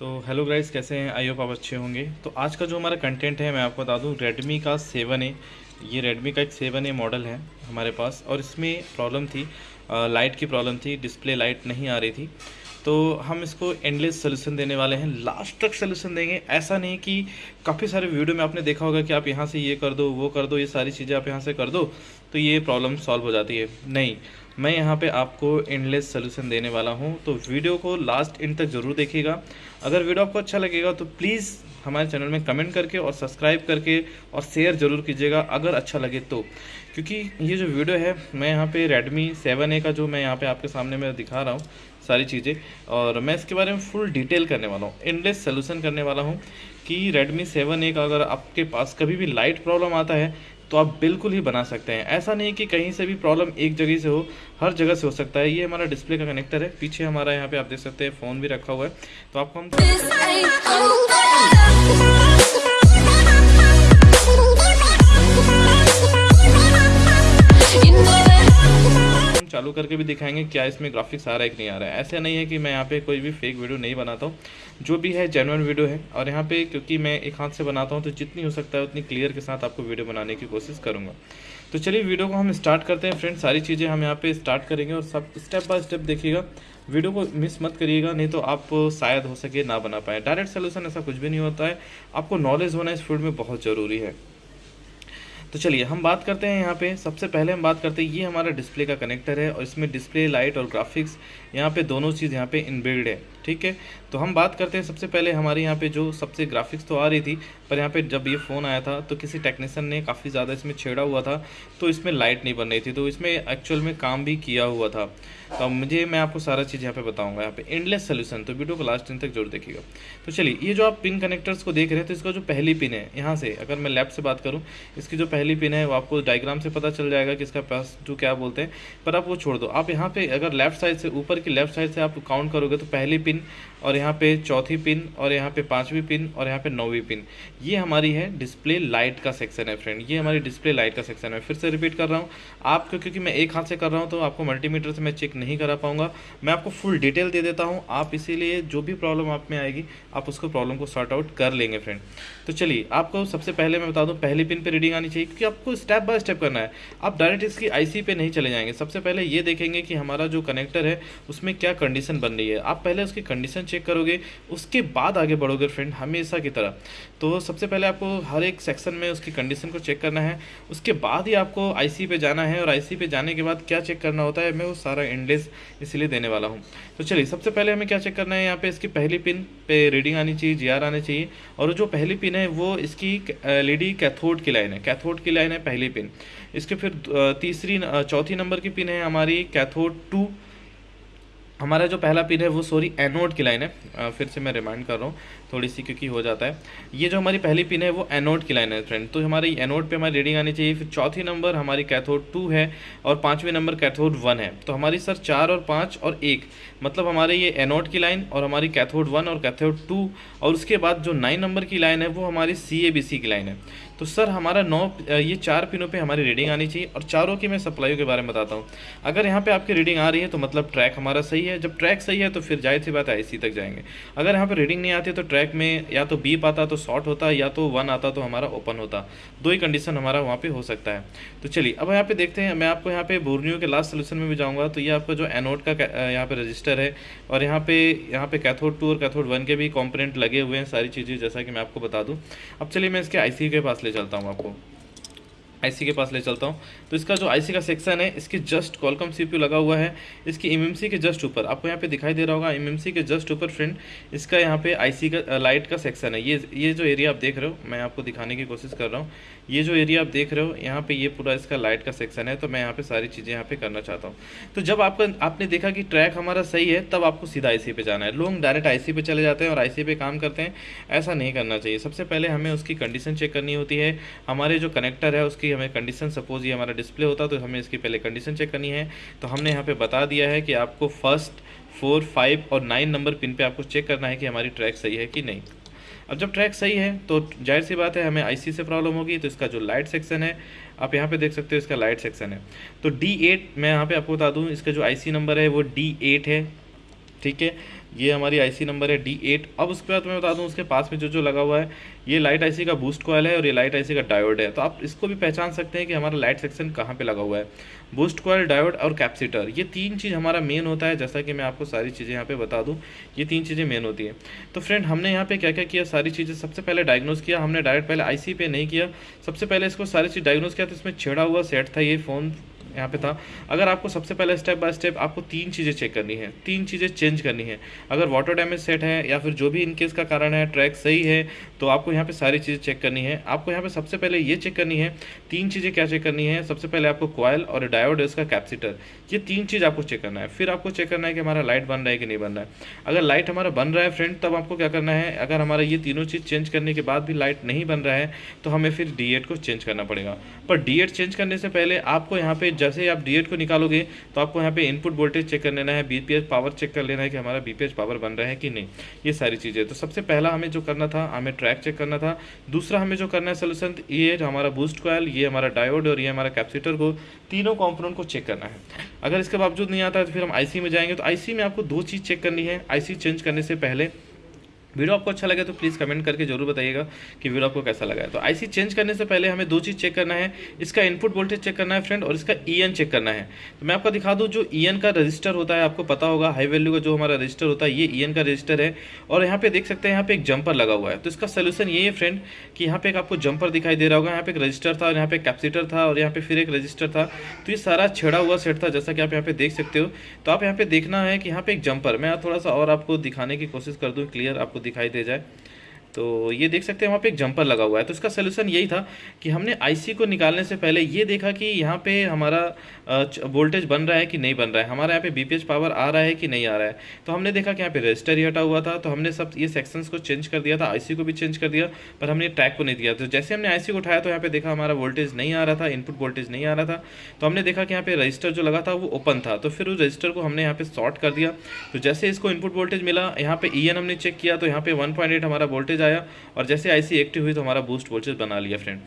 तो hello guys कैसे हैं? आई होप आप अच्छे होंगे। तो आज का जो हमारा कंटेंट है मैं आपको बता दूँ रेडमी का सेवन ए ये रेडमी का एक सेवन ए मॉडल है हमारे पास और इसमें प्रॉब्लम थी आ, लाइट की प्रॉब्लम थी डिस्प्ले लाइट नहीं आ रही थी। तो हम इसको एंडलेस सोल्यूशन देने वाले हैं। लास्ट तक सोल्यूशन देंगे। ऐसा नहीं कि काफ़ी सारे वीडियो में आपने देखा होगा कि आप यहाँ से ये कर दो वो कर दो ये सारी चीज़ें आप यहाँ से कर दो। तो ये प्रॉब्लम सॉल्व हो जाती है। नहीं, मैं यहाँ पे आपको एंडलेस सोल्यूशन देने वाला हूँ तो वीडियो को लास्ट इन तक ज़रूर देखिएगा। अगर वीडियो आपको अच्छा लगेगा तो प्लीज़ हमारे चैनल में कमेंट करके और सब्सक्राइब करके और शेयर ज़रूर कीजिएगा, अगर अच्छा लगे तो। क्योंकि ये जो वीडियो है, मैं यहाँ पे Redmi 7A का जो मैं यहाँ पे आपके सामने में दिखा रहा हूँ, सारी चीज़ें, और मैं इसके बारे में फुल डिटेल करने वाला हूँ एंडलेस सोल्यूशन करने वाला हूँ कि Redmi 7A का अगर आपके पास कभी भी लाइट प्रॉब्लम आता है तो आप बिल्कुल ही बना सकते हैं। ऐसा नहीं कि कहीं से भी प्रॉब्लम एक जगह से हो, हर जगह से हो सकता है। ये हमारा डिस्प्ले का कनेक्टर है। पीछे हमारा यहाँ पे आप देख सकते हैं फ़ोन भी रखा हुआ है। तो आपको हम चालू करके भी दिखाएँगे क्या इसमें ग्राफिक्स आ रहा है कि नहीं आ रहा है। ऐसा नहीं है कि मैं यहाँ पे कोई भी फेक वीडियो नहीं बनाता हूँ। जो भी है जेनुअन वीडियो है। और यहाँ पे क्योंकि मैं एक हाथ से बनाता हूँ तो जितनी हो सकता है उतनी क्लियर के साथ आपको वीडियो बनाने की कोशिश करूँगा। तो चलिए वीडियो को हम स्टार्ट करते हैं। फ्रेंड सारी चीज़ें हम यहाँ पर स्टार्ट करेंगे और सब स्टेप बाय स्टेप देखिएगा। वीडियो को मिस मत करिएगा, नहीं तो आप शायद हो सके ना बना पाए। डायरेक्ट सोल्यूशन ऐसा कुछ भी नहीं होता है। आपको नॉलेज होना इस फ़ील्ड में बहुत ज़रूरी है। तो चलिए, हम बात करते हैं यहाँ पे। सबसे पहले हम बात करते हैं, ये हमारा डिस्प्ले का कनेक्टर है और इसमें डिस्प्ले, लाइट और ग्राफिक्स यहाँ पे दोनों चीज़ यहाँ पे इनबिल्ड है, ठीक है? तो हम बात करते हैं, सबसे पहले हमारे यहाँ पे जो सबसे ग्राफिक्स तो आ रही थी, पर यहाँ पे जब ये फ़ोन आया था तो किसी टेक्नीसन ने काफ़ी ज़्यादा इसमें छेड़ा हुआ था तो इसमें लाइट नहीं बन रही थी तो इसमें एक्चुअल में काम भी किया हुआ था। तो मुझे, मैं आपको सारा चीज़ यहाँ पे बताऊँगा, यहाँ पे एंडलेस सोल्यूशन तो वीडियो को लास्ट दिन तक ज़रूर देखिएगा। तो चलिए, ये जो आप पिन कनेक्टर्स को देख रहे हैं तो इसका जो पहली पिन है, यहाँ से अगर मैं लेफ़्ट से बात करूँ, इसकी जो पहली पिन है, वो आपको डायग्राम से पता चल जाएगा कि इसका पास जो क्या बोलते हैं, पर आप वो छोड़ दो। आप यहाँ पे अगर लेफ़्ट साइड से ऊपर की लेफ़्ट साइड से आप काउंट करोगे तो पहली पिन और यहाँ पे चौथी पिन, और यहाँ पे पांचवी पिन, और यहाँ पे नौवीं पिन। ये हमारी है डिस्प्ले लाइट का सेक्शन है फ्रेंड। ये हमारी डिस्प्ले लाइट का सेक्शन है। फिर से रिपीट कर रहा हूँ। आपको क्योंकि मैं एक हाथ से कर रहा हूँ तो आपको मल्टीमीटर से मैं चेक नहीं करा पाऊँगा। मैं आपको फुल डिटेल दे देता हूँ। आप इसीलिए जो भी प्रॉब्लम आप में आएगी, आप उसको प्रॉब्लम को सॉर्ट आउट कर लेंगे फ्रेंड। तो चलिए, आपको सबसे पहले मैं बता दूँ, पहली पिन पर रीडिंग आनी चाहिए, क्योंकि आपको स्टेप बाय स्टेप करना है। आप डायरेक्ट इसकी आईसी पे नहीं चले जाएँगे। सबसे पहले ये देखेंगे कि हमारा जो कनेक्टर है, उसमें क्या कंडीशन बन रही है। आप पहले उसकी कंडीशन चेक करोगे, उसके बाद आगे बढ़ोगे फ्रेंड हमेशा की तरह। तो सबसे पहले आपको हर एक सेक्शन में उसकी कंडीशन को चेक करना है। उसके बाद ही आपको आईसी पे जाना है और आईसी पे जाने के बाद क्या चेक करना होता है, मैं वो सारा इंडेस इसीलिए देने वाला हूँ। तो चलिए, सबसे पहले हमें क्या चेक करना है, यहाँ पे इसकी पहली पिन पे रीडिंग आनी चाहिए जीआर आनी चाहिए। और जो पहली पिन है, वो इसकी एल कैथोड की लाइन है। कैथोड की लाइन है पहली पिन इसके फिर तीसरी चौथी नंबर की पिन है हमारी कैथोड टू हमारा जो पहला पिन है, वो सॉरी एनोड की लाइन है। फिर से मैं रिमाइंड कर रहा हूँ, थोड़ी सी क्योंकि हो जाता है। ये जो हमारी पहली पिन है, वो एनोड की लाइन है फ्रेंड तो हमारी एनोड पे हमारी रीडिंग आनी चाहिए। फिर चौथी नंबर हमारी कैथोड टू है और पाँचवें नंबर कैथोड वन है। तो हमारी सर चार और पाँच और एक मतलब हमारे ये एनोड की लाइन और हमारी कैथोड वन और कैथोड टू और उसके बाद जो नाइन नंबर की लाइन है, वो हमारी सी ए बी सी की लाइन है। तो सर हमारा नौ ये चार पिनों पे हमारी रीडिंग आनी चाहिए और चारों की मैं सप्लाई के बारे में बताता हूँ। अगर यहाँ पे आपकी रीडिंग आ रही है तो मतलब ट्रैक हमारा सही है। जब ट्रैक सही है तो फिर ज़ाहिर सी बात है आई तक जाएँगे। अगर यहाँ पे रीडिंग नहीं आती तो ट्रैक में या तो बीप आता तो शॉर्ट होता, या तो वन आता तो हमारा ओपन होता। दो ही कंडीशन हमारा वहाँ पे हो सकता है। तो चलिए, अब यहाँ पे देखते हैं, मैं आपको यहाँ पे बोर्नियो के लास्ट सोल्यूशन में भी जाऊँगा तो ये आपका जो एनोड का यहाँ पे रजिस्टर है, और यहाँ पे यहाँ पे कैथोड टू और कैथोड वन के भी कॉम्पोनेंट लगे हुए हैं, सारी चीज़ें जैसा कि मैं आपको बता दूँ। अब चलिए मैं इसके आईसी के पास ले चलता हूँ आपको। आईसी के पास ले चलता हूँ। तो इसका जो आईसी का सेक्शन है, इसके जस्ट कॉलकम सीपीयू लगा हुआ है। इसकी एमएमसी के जस्ट ऊपर, आपको यहाँ पे दिखाई दे रहा होगा एमएमसी के जस्ट ऊपर फ्रेंड इसका यहाँ पे आईसी का लाइट का सेक्शन है। ये ये जो एरिया आप देख रहे हो, मैं आपको दिखाने की कोशिश कर रहा हूँ। ये जो एरिया आप देख रहे हो, यहाँ पे ये पूरा इसका लाइट का सेक्शन है तो मैं यहाँ पे सारी चीज़ें यहाँ पे करना चाहता हूँ। तो जब आपका, आपने देखा कि ट्रैक हमारा सही है, तब आपको सीधा आईसी पे जाना है। लोग डायरेक्ट आईसी पे चले जाते हैं और आईसी पे काम करते हैं। ऐसा नहीं करना चाहिए। सबसे पहले हमें उसकी कंडीशन चेक करनी होती है। हमारे जो कनेक्टर है, उसकी हमें कंडीशन सपोज़ ये हमारा डिस्प्ले होता तो हमें इसकी पहले कंडीशन चेक करनी है। तो हमने यहाँ पे बता दिया है कि आपको फ़र्स्ट फोर फाइव और नाइन नंबर पिन पे आपको चेक करना है कि हमारी ट्रैक सही है कि नहीं। अब जब ट्रैक सही है तो ज़ाहिर सी बात है हमें आईसी से प्रॉब्लम होगी तो इसका जो लाइट सेक्शन है, आप यहाँ पे देख सकते हो इसका लाइट सेक्शन है। तो डी मैं यहाँ पे आपको बता दूँ, इसका जो आईसी नंबर है, वो डी है, ठीक है? ये हमारी आईसी नंबर है डी एट अब उसके बाद मैं बता दूँ, उसके पास में जो जो लगा हुआ है, ये लाइट आईसी का बूस्ट कॉयल है और ये लाइट आईसी का डायोड है। तो आप इसको भी पहचान सकते हैं कि हमारा लाइट सेक्शन कहाँ पे लगा हुआ है। बूस्ट कॉयल डायोड और कैप्सीटर ये तीन चीज़ हमारा मेन होता है, जैसा कि मैं आपको सारी चीज़ें यहाँ पर बता दूँ, ये तीन चीज़ें मेन होती हैं। तो फ्रेंड हमने यहाँ पे क्या क्या? किया सारी चीज़ें सबसे पहले डायग्नोज किया। हमने डायरेक्ट पहले आईसी पे नहीं किया। सबसे पहले इसको सारी चीज़ डायग्नोज किया तो इसमें छेड़ा हुआ सेट था, ये फ़ोन यहाँ पे था। अगर आपको सबसे पहले स्टेप बाय स्टेप आपको तीन चीज़ें चेक करनी है, तीन चीज़ें चेंज करनी है। अगर वाटर डैमेज सेट है या फिर जो भी इनकेस का कारण है ट्रैक सही है तो आपको यहाँ पे सारी चीज़ें चेक करनी है। आपको यहाँ पे सबसे पहले ये चेक करनी है, तीन चीज़ें क्या चेक करनी है? सबसे पहले आपको कॉयल और डायोड इसका कैप्सीटर ये तीन चीज़ आपको चेक करना है। फिर आपको चेक करना है कि हमारा लाइट बन रहा है कि नहीं बन रहा है। अगर लाइट हमारा बन रहा है फ्रेंड तब आपको क्या करना है? अगर हमारा ये तीनों चीज़ चेंज करने के बाद भी लाइट नहीं बन रहा है तो हमें फिर डी को चेंज करना पड़ेगा। पर डी चेंज करने से पहले आपको यहाँ पे जैसे ही आप डी को निकालोगे तो आपको यहाँ पे इनपुट वोल्टेज चेक कर लेना है बीपीएच पावर चेक कर लेना है कि हमारा बीपीएच पावर बन रहा है कि नहीं। ये सारी चीज़ें। तो सबसे पहला हमें जो करना था, हमें ट्रैक चेक करना था। दूसरा हमें जो करना है सोल्यूशन ये हमारा बूस्ट कॉयल ये हमारा डायोड और ये हमारा कैप्सीटर को, तीनों कॉम्पोनेंट को चेक करना है। अगर इसके बावजूद नहीं आता है तो फिर हम आईसी में जाएँगे। तो आईसी में आपको दो चीज़ चेक करनी है। आईसी चेंज करने से पहले वीडियो आपको अच्छा लगे तो प्लीज़ कमेंट करके ज़रूर बताइएगा कि वीडियो आपको कैसा लगा है। तो आईसी चेंज करने से पहले हमें दो चीज़ चेक करना है, इसका इनपुट वोल्टेज चेक करना है फ्रेंड और इसका ईएन चेक करना है। तो मैं आपको दिखा दूँ, जो ईएन का रजिस्टर होता है, आपको पता होगा हाई वैल्यू का जो हमारा रजिस्टर होता है, ये ईएन का रजिस्टर है। और यहाँ पे देख सकते हैं, यहाँ पे एक जंपर लगा हुआ है। तो इसका सोल्यूशन ये है फ्रेंड कि यहाँ पे एक आपको जंपर दिखाई दे रहा होगा, यहाँ पे एक रजिस्टर था और यहाँ पे कैप्सीटर था और यहाँ पे फिर एक रजिस्टर था। तो ये सारा छेड़ा हुआ सेट था, जैसा कि आप यहाँ पे देख सकते हो। तो आप यहाँ पे देखना है कि यहाँ पे एक जंपर मैं थोड़ा सा और आपको दिखाने की कोशिश कर दूँ क्लियर आपको दिखाई दे जाए। तो ये देख सकते हैं, वहाँ पे एक जंपर लगा हुआ है। तो इसका सोल्यूशन यही था कि हमने आईसी को निकालने से पहले ये देखा कि यहाँ पे हमारा वोल्टेज बन रहा है कि नहीं बन रहा है। हमारा यहाँ पे बीपीएच पावर आ रहा है कि नहीं आ रहा है? तो हमने देखा कि यहाँ पे रजिस्टर ही हटा हुआ था। तो हमने सब ये सेक्शंस को चेंज कर दिया था। आईसी को भी चेंज कर दिया, पर हमने ट्रैक को नहीं दिया। तो जैसे हमने आईसी को उठाया तो यहाँ पे देखा हमारा वोल्टेज नहीं आ रहा था इनपुट वोल्टेज नहीं आ रहा था। तो हमने देखा कि यहाँ पे रजिस्टर जो लगा था, वो ओपन था। तो फिर उस रजिस्टर को हमने यहाँ पे शॉर्ट कर दिया। तो जैसे इसको इनपुट वोल्टेज मिला, यहाँ पे ई हमने चेक किया तो यहाँ पे वन हमारा वोल्टेज आया और जैसे आईसी एक्टिव हुई तो हमारा बूस्ट वोल्टेज बना लिया फ्रेंड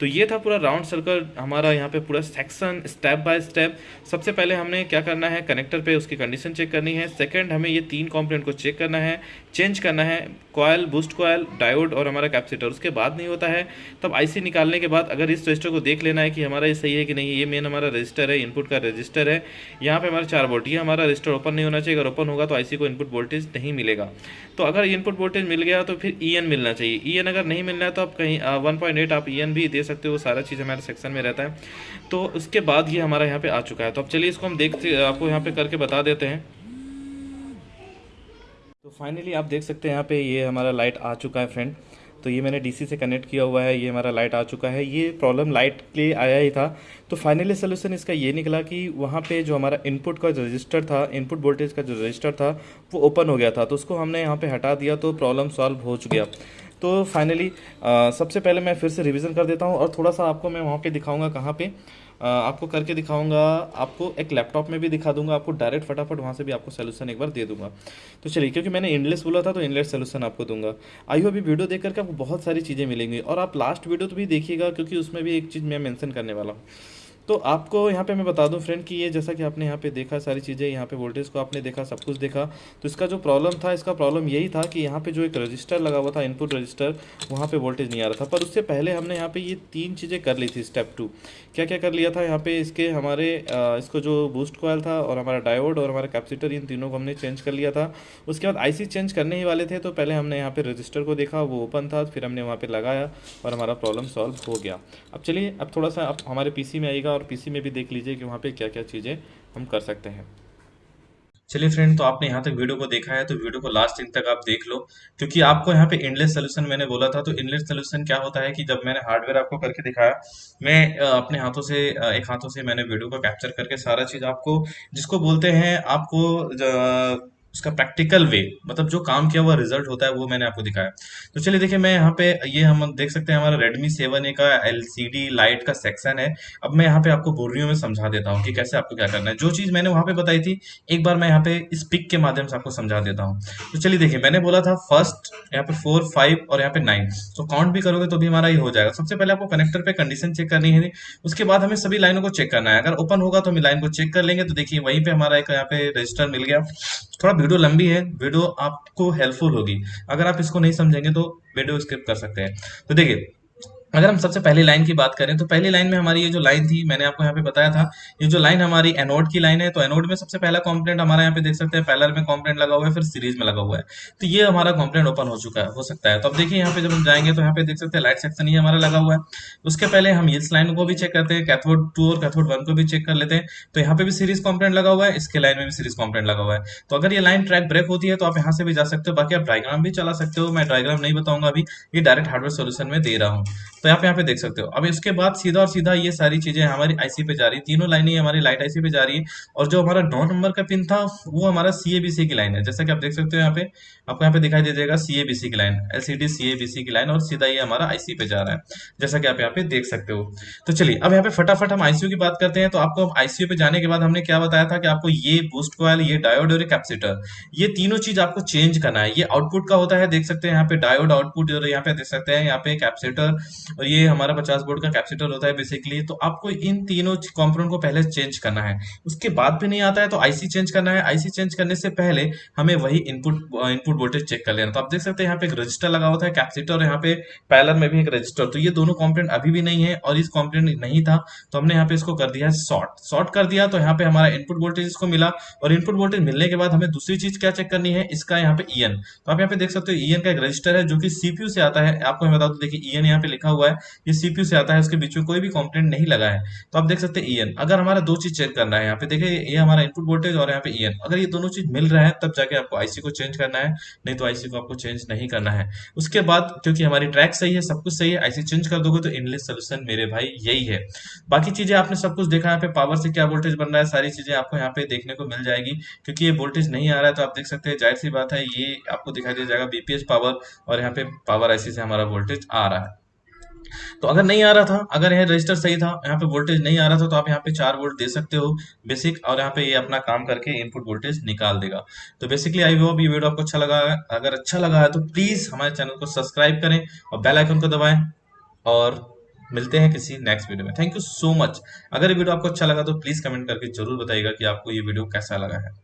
तो ये था पूरा राउंड सर्कल हमारा यहाँ पे पूरा सेक्शन स्टेप बाय स्टेप सबसे पहले हमने क्या करना है कनेक्टर पे उसकी कंडीशन चेक करनी है। सेकंड हमें ये तीन कंपोनेंट को चेक करना है चेंज करना है कॉयल बूस्ट कॉयल डायोड और हमारा कैप्सीटर उसके बाद नहीं होता है। तब आईसी निकालने के बाद अगर इस रजिस्टर को देख लेना है कि हमारा ये सही है कि नहीं, ये मेन हमारा रजिस्टर है इनपुट का रजिस्टर है। यहाँ पे हमारा चार वोल्ट ये हमारा रजिस्टर ओपन नहीं होना चाहिए। अगर ओपन होगा तो आईसी को इनपुट वोल्टेज नहीं मिलेगा। तो अगर इनपुट वोल्टेज मिल गया तो फिर ई मिलना चाहिए। ई अगर नहीं मिलना है तो आप कहीं वन आप ई भी दे सकते हो सारा चीज़ हमारे सेक्शन में रहता है। तो उसके बाद ये हमारा यहाँ पे आ चुका है। तो अब चलिए इसको हम देखते, आपको यहाँ पे करके बता देते हैं। तो फाइनली आप देख सकते हैं यहाँ पे ये हमारा लाइट आ चुका है फ्रेंड तो ये मैंने डीसी से कनेक्ट किया हुआ है ये हमारा लाइट आ चुका है। ये प्रॉब्लम लाइट के लिए आया ही था। तो फाइनली सोल्यूशन इसका ये निकला कि वहाँ पे जो हमारा इनपुट का जो रजिस्टर था इनपुट वोल्टेज का जो रजिस्टर था वो ओपन हो गया था। तो उसको हमने यहाँ पर हटा दिया तो प्रॉब्लम सॉल्व हो चुका तो फाइनली सबसे पहले मैं फिर से रिविज़न कर देता हूँ और थोड़ा सा आपको मैं वहाँ पर दिखाऊँगा कहाँ पे। आ, आपको करके दिखाऊँगा, आपको एक लैपटॉप में भी दिखा दूँगा, आपको डायरेक्ट फटाफट वहाँ से भी आपको सोल्यूशन एक बार दे दूँगा। तो चलिए, क्योंकि मैंने इनलेस बोला था तो इनलेस सोल्यूशन आपको दूँगा। आई अभी वीडियो देख करके आपको बहुत सारी चीज़ें मिलेंगी, और आप लास्ट वीडियो तो भी देखिएगा, क्योंकि उसमें भी एक चीज़ मैं मैंशन करने वाला हूँ। तो आपको यहाँ पे मैं बता दूँ फ्रेंड कि ये जैसा कि आपने यहाँ पे देखा सारी चीज़ें, यहाँ पे वोल्टेज को आपने देखा, सब कुछ देखा तो इसका जो प्रॉब्लम था, इसका प्रॉब्लम यही था कि यहाँ पे जो एक रजिस्टर लगा हुआ था इनपुट रजिस्टर वहाँ पे वोल्टेज नहीं आ रहा था। पर उससे पहले हमने यहाँ पे ये तीन चीज़ें कर ली थी स्टेप टू क्या क्या कर लिया था यहाँ पे, इसके हमारे इसको जो बूस्ट कोयल था और हमारा डायोड और हमारा कैप्सीटर इन तीनों को हमने चेंज कर लिया था। उसके बाद आईसी चेंज करने ही वाले थे तो पहले हमने यहाँ पे रजिस्टर को देखा, वो ओपन था, फिर हमने वहाँ पर लगाया और हमारा प्रॉब्लम सॉल्व हो गया। अब चलिए, अब थोड़ा सा, अब हमारे पीसी में आएगा और पीसी में भी देख लीजिए कि वहाँ पे क्या क्या चीज़ें हम कर सकते हैं। चलिए फ्रेंड तो आपने यहाँ तक वीडियो को देखा है तो वीडियो को लास्ट दिन तक आप देख लो। क्योंकि आपको यहाँ पे इनलेस सोल्यूशन मैंने बोला था तो इनलेस सोल्यूशन क्या होता है कि जब मैंने हार्डवेयर आपको करके दिखाया, मैं अपने हाथों से एक हाथों से मैंने वीडियो को कैप्चर करके सारा चीज़ आपको, जिसको बोलते हैं आपको उसका प्रैक्टिकल वे मतलब जो काम किया हुआ रिज़ल्ट होता है, वो मैंने आपको दिखाया। तो चलिए देखिए, मैं यहाँ पे, ये हम देख सकते हैं हमारा Redmi 7A का LCD लाइट का सेक्शन है। अब मैं यहाँ पे आपको बोरियो में समझा देता हूँ कि कैसे आपको क्या करना है। जो चीज़ मैंने वहाँ पे बताई थी, एक बार मैं यहाँ पे इस पिक के माध्यम से आपको समझा देता हूँ। तो चलिए देखिए, मैंने बोला था फ़र्स्ट यहाँ पे फोर फाइव और यहाँ पे नाइन तो काउंट भी करोगे तो भी हमारा ये हो जाएगा। सबसे पहले आपको कनेक्टर पे कंडीशन चेक करनी है। उसके बाद हमें सभी लाइनों को चेक करना है। अगर ओपन होगा तो हम लाइन को चेक कर लेंगे। तो देखिए, वहीं पे हमारा एक यहाँ पे रजिस्टर मिल गया। थोड़ा वीडियो लंबी है, वीडियो आपको हेल्पफुल होगी। अगर आप इसको नहीं समझेंगे तो वीडियो स्किप कर सकते हैं। तो देखिए अगर हम सबसे पहली लाइन की बात करें तो पहली लाइन में हमारी ये जो लाइन थी, मैंने आपको यहाँ पे बताया था, ये जो लाइन हमारी एनोड की लाइन है तो एनोड में सबसे पहला कॉम्पोनेंट हमारा यहाँ पे देख सकते हैं पैलर में कॉम्पोनेंट लगा हुआ है, फिर सीरीज़ में लगा हुआ है। तो ये हमारा कॉम्पोनेंट ओपन हो चुका है, हो सकता है। तो अब देखिए यहाँ पे जब हम जाएँगे तो यहाँ पे देख सकते हैं लाइट सेक्शन ही हमारा लगा हुआ है। उसके पहले हम इस लाइन को भी चेक करते हैं कैथोड टू और कैथोड वन को भी चेक कर लेते हैं। तो यहाँ पे भी सीरीज़ कॉम्पोनेंट लगा हुआ है, इसके लाइन में भी सीरीज़ कॉम्पोनेंट लगा हुआ है। तो अगर ये लाइन ट्रैक ब्रेक होती है तो आप यहाँ से भी जा सकते हो, बाकी आप डायग्राम भी चला सकते हो। मैं डायग्राम नहीं बताऊँगा अभी, ये डायरेक्ट हार्डवेयर सोल्यूशन में दे रहा हूँ। तो आप यहाँ पे देख सकते हो। अब इसके बाद सीधा और सीधा ये सारी चीज़ें हमारी आईसी पे जा रही है। तीनों लाइनें हमारी लाइट आईसी पे जा रही है और जो हमारा नौ नंबर का पिन था, वो हमारा सीएबीसी की लाइन है। जैसा कि आप देख सकते हो यहाँ पे, आपको यहाँ पे दिखाई दे जाएगा सीएबीसी की लाइन एलसीडी सीएबीसी की लाइन और सीधा ये हमारा आईसी पे जा रहा है। जैसा कि आप यहाँ पे देख सकते हो। तो चलिए, अब यहाँ पे फटाफट हम आईसीयू की बात करते हैं। तो आपको आईसीयू पे जाने के बाद हमने क्या बताया था कि आपको ये बूस्ट कॉयल ये डायोड और कैपेसिटर ये तीनों चीज़ आपको चेंज करना है। ये आउटपुट का होता है, देख सकते हैं यहाँ पे डायोड आउटपुट यहाँ पे देख सकते हैं यहाँ पे कैपेसिटर और ये हमारा पचास बोर्ड का कैपेसिटर होता है बेसिकली तो आपको इन तीनों कंपोनेंट को पहले चेंज करना है। उसके बाद भी नहीं आता है तो आईसी चेंज करना है। आईसी चेंज करने से पहले हमें वही इनपुट इनपुट वोल्टेज चेक कर लेना तो आप देख सकते हैं यहाँ पे एक रजिस्टर लगा हुआ था कैपेसिटर और यहाँ पे पैलर में भी एक रजिस्टर तो ये दोनों कॉम्पोनेंट अभी भी नहीं है और इस कॉम्पोनेंट नहीं था तो हमने यहाँ पे इसको कर दिया शॉर्ट शॉर्ट कर दिया तो यहाँ पे हमारा इनपुट वोल्टेज इसको मिला और इनपुट वोल्टेज मिलने के बाद हमें दूसरी चीज़ क्या चेक करनी है? इसका यहाँ पे ईएन तो आप यहाँ पे देख सकते हो ईएन का एक रजिस्टर है जो कि सीपीयू से आता है। आपको मैं बता दू देखिए ईएन यहाँ पे लिखा हुआ है, ये सीपीयू से आता है, उसके बीच में कोई भी कॉम्पोनेंट नहीं लगा है। तो आप देख सकते हैं ईएन अगर हमारा दो चीज़ चेक करना है, यहाँ पे देखिए, ये हमारा इनपुट वोल्टेज और यहाँ पे ईएन अगर ये दोनों चीज़ मिल रहा है, तब जाके आपको आईसी को चेंज करना है, नहीं तो आईसी को आपको चेंज नहीं करना है। उसके बाद, क्योंकि हमारी ट्रैक सही है, सब कुछ सही है आईसी चेंज कर दोगे तो इनलेस सोल्यूशन मेरे भाई यही है। बाकी चीज़ें आपने सब कुछ देखा, यहाँ पे पावर से क्या वोल्टेज बन रहा है, सारी चीज़ें आपको यहाँ पे देखने को मिल जाएगी। क्योंकि ये वोल्टेज नहीं आ रहा है तो आप देख सकते हैं, ज़ाहिर सी बात है, ये आपको दिखाई दे जाएगा बीपीएस पावर और यहाँ पे पावर आईसी से हमारा वोल्टेज आ रहा है। तो अगर नहीं आ रहा था, अगर यह रजिस्टर सही था, यहाँ पे वोल्टेज नहीं आ रहा था तो आप यहाँ पे चार वोल्ट दे सकते हो बेसिक और यहाँ पे ये अपना काम करके इनपुट वोल्टेज निकाल देगा। तो बेसिकली आई होप ये वीडियो आपको अच्छा लगा अगर अच्छा लगा है तो प्लीज़ हमारे चैनल को सब्सक्राइब करें और बेल आइकन को दबाएँ, और मिलते हैं किसी नेक्स्ट वीडियो में। थैंक यू सो मच अगर ये वीडियो आपको अच्छा लगा तो प्लीज़ कमेंट करके ज़रूर बताइएगा कि आपको ये वीडियो कैसा लगा है।